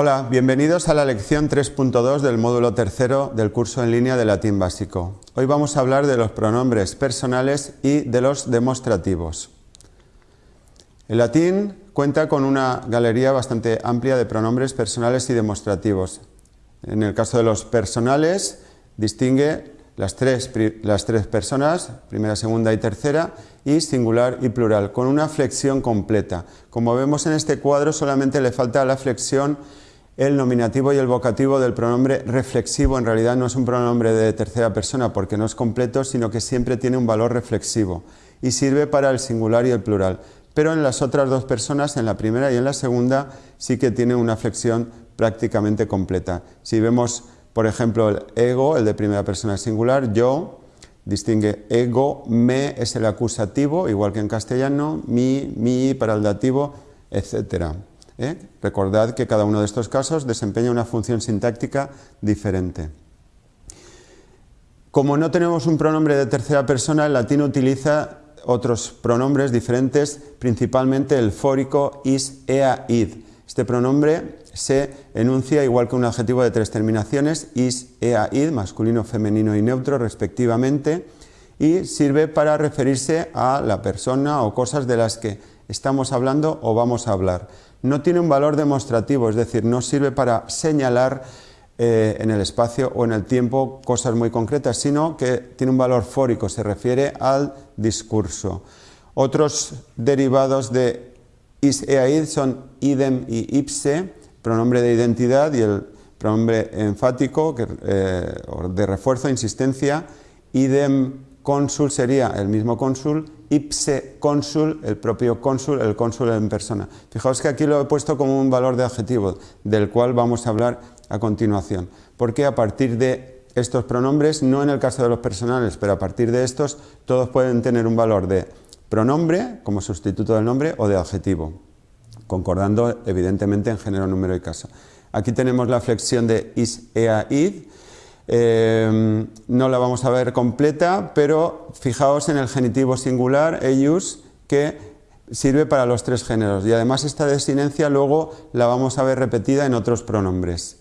Hola, bienvenidos a la lección 3.2 del módulo tercero del curso en línea de latín básico. Hoy vamos a hablar de los pronombres personales y de los demostrativos. El latín cuenta con una galería bastante amplia de pronombres personales y demostrativos. En el caso de los personales, distingue las tres, las tres personas, primera, segunda y tercera, y singular y plural, con una flexión completa. Como vemos en este cuadro, solamente le falta la flexión el nominativo y el vocativo del pronombre reflexivo. En realidad no es un pronombre de tercera persona porque no es completo, sino que siempre tiene un valor reflexivo y sirve para el singular y el plural. Pero en las otras dos personas, en la primera y en la segunda, sí que tiene una flexión prácticamente completa. Si vemos por ejemplo, el ego, el de primera persona singular, yo, distingue ego, me es el acusativo, igual que en castellano, mi, mi para el dativo, etc. ¿Eh? Recordad que cada uno de estos casos desempeña una función sintáctica diferente. Como no tenemos un pronombre de tercera persona, el latín utiliza otros pronombres diferentes, principalmente el fórico is, ea, id. Este pronombre se enuncia igual que un adjetivo de tres terminaciones, is, ea, id, masculino, femenino y neutro respectivamente, y sirve para referirse a la persona o cosas de las que estamos hablando o vamos a hablar. No tiene un valor demostrativo, es decir, no sirve para señalar eh, en el espacio o en el tiempo cosas muy concretas, sino que tiene un valor fórico, se refiere al discurso. Otros derivados de is, ea, id son idem y ipse, pronombre de identidad y el pronombre enfático eh, de refuerzo, insistencia, idem cónsul sería el mismo cónsul, ipse cónsul, el propio cónsul, el cónsul en persona. Fijaos que aquí lo he puesto como un valor de adjetivo, del cual vamos a hablar a continuación, porque a partir de estos pronombres, no en el caso de los personales, pero a partir de estos, todos pueden tener un valor de pronombre como sustituto del nombre o de adjetivo concordando evidentemente en género, número y caso. Aquí tenemos la flexión de is, ea, id. Eh, no la vamos a ver completa, pero fijaos en el genitivo singular, eius, que sirve para los tres géneros. Y además esta desinencia luego la vamos a ver repetida en otros pronombres.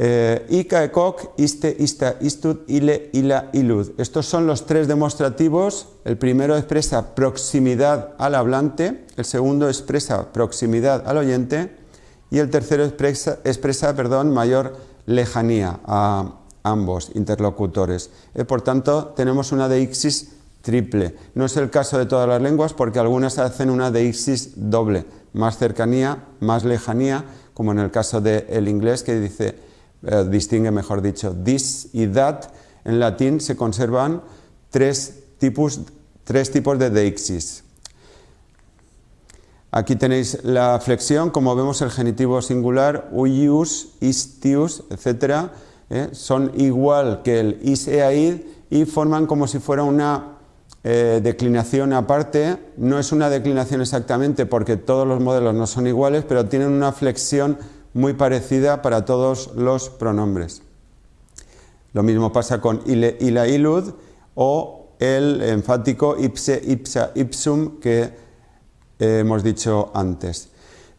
Eh, Ika, ekok, iste, ista, istud, ile, ila, ilud. Estos son los tres demostrativos. El primero expresa proximidad al hablante, el segundo expresa proximidad al oyente y el tercero expresa, expresa perdón, mayor lejanía a ambos interlocutores. Eh, por tanto, tenemos una deixis triple. No es el caso de todas las lenguas porque algunas hacen una deixis doble, más cercanía, más lejanía, como en el caso del inglés que dice eh, distingue mejor dicho, this y that, en latín se conservan tres tipos, tres tipos de deixis. Aquí tenéis la flexión, como vemos el genitivo singular, uius, istius, etc. Eh, son igual que el is, id y forman como si fuera una eh, declinación aparte. No es una declinación exactamente porque todos los modelos no son iguales, pero tienen una flexión muy parecida para todos los pronombres. Lo mismo pasa con ile, ila, ilud o el enfático ipse, ipsa, ipsum que hemos dicho antes.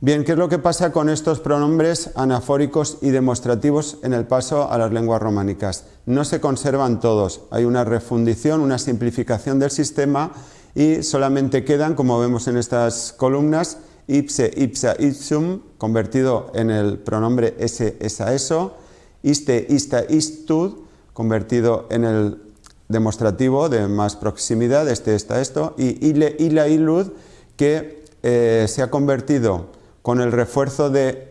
Bien, ¿qué es lo que pasa con estos pronombres anafóricos y demostrativos en el paso a las lenguas románicas? No se conservan todos, hay una refundición, una simplificación del sistema y solamente quedan, como vemos en estas columnas, ipse, ipsa, ipsum, convertido en el pronombre ese, esa, eso, iste, ista, istud, convertido en el demostrativo de más proximidad, este, esta, esto, y ile, ila, ilud, que eh, se ha convertido con el refuerzo de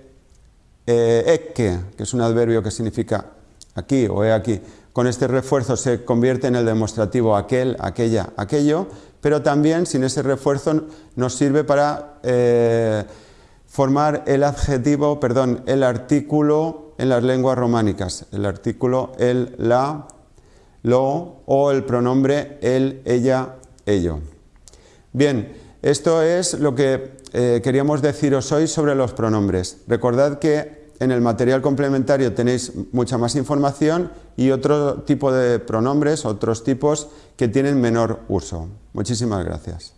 eh, que es un adverbio que significa aquí o he aquí, con este refuerzo se convierte en el demostrativo aquel, aquella, aquello, pero también sin ese refuerzo nos sirve para eh, formar el adjetivo, perdón, el artículo en las lenguas románicas, el artículo el, la, lo o el pronombre el, ella, ello. Bien, esto es lo que eh, queríamos deciros hoy sobre los pronombres. Recordad que en el material complementario tenéis mucha más información y otro tipo de pronombres, otros tipos que tienen menor uso. Muchísimas gracias.